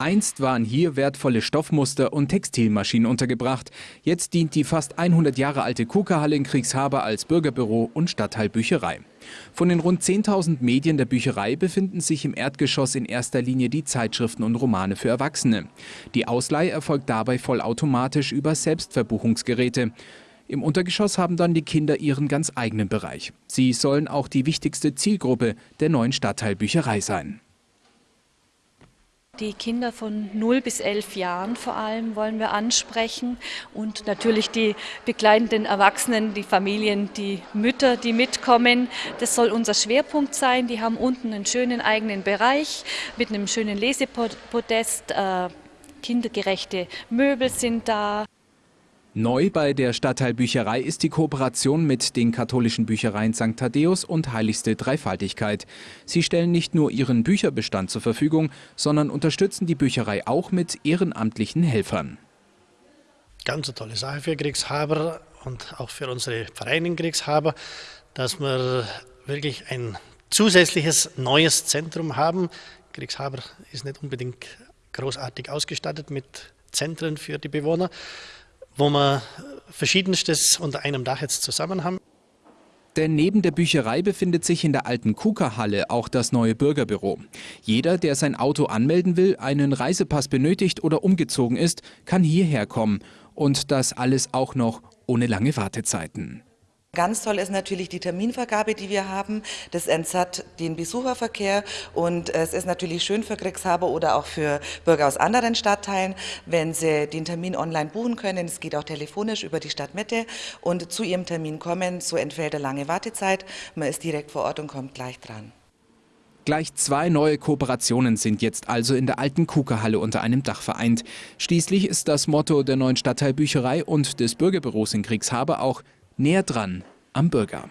Einst waren hier wertvolle Stoffmuster und Textilmaschinen untergebracht. Jetzt dient die fast 100 Jahre alte Kuka-Halle in Kriegshaber als Bürgerbüro und Stadtteilbücherei. Von den rund 10.000 Medien der Bücherei befinden sich im Erdgeschoss in erster Linie die Zeitschriften und Romane für Erwachsene. Die Ausleihe erfolgt dabei vollautomatisch über Selbstverbuchungsgeräte. Im Untergeschoss haben dann die Kinder ihren ganz eigenen Bereich. Sie sollen auch die wichtigste Zielgruppe der neuen Stadtteilbücherei sein. Die Kinder von 0 bis 11 Jahren vor allem wollen wir ansprechen und natürlich die begleitenden Erwachsenen, die Familien, die Mütter, die mitkommen. Das soll unser Schwerpunkt sein. Die haben unten einen schönen eigenen Bereich mit einem schönen Lesepodest. Äh, kindergerechte Möbel sind da. Neu bei der Stadtteilbücherei ist die Kooperation mit den katholischen Büchereien St. Thaddäus und Heiligste Dreifaltigkeit. Sie stellen nicht nur ihren Bücherbestand zur Verfügung, sondern unterstützen die Bücherei auch mit ehrenamtlichen Helfern. Ganz eine tolle Sache für Kriegshaber und auch für unsere Vereine Kriegshaber, dass wir wirklich ein zusätzliches neues Zentrum haben. Kriegshaber ist nicht unbedingt großartig ausgestattet mit Zentren für die Bewohner wo wir verschiedenstes unter einem Dach jetzt zusammen haben. Denn neben der Bücherei befindet sich in der alten Kuka-Halle auch das neue Bürgerbüro. Jeder, der sein Auto anmelden will, einen Reisepass benötigt oder umgezogen ist, kann hierher kommen. Und das alles auch noch ohne lange Wartezeiten. Ganz toll ist natürlich die Terminvergabe, die wir haben. Das entsatt den Besucherverkehr und es ist natürlich schön für Kriegshaber oder auch für Bürger aus anderen Stadtteilen, wenn sie den Termin online buchen können. Es geht auch telefonisch über die Stadtmitte und zu ihrem Termin kommen. So entfällt eine lange Wartezeit. Man ist direkt vor Ort und kommt gleich dran. Gleich zwei neue Kooperationen sind jetzt also in der alten Kuka-Halle unter einem Dach vereint. Schließlich ist das Motto der neuen Stadtteilbücherei und des Bürgerbüros in Kriegshaber auch näher dran am Bürger.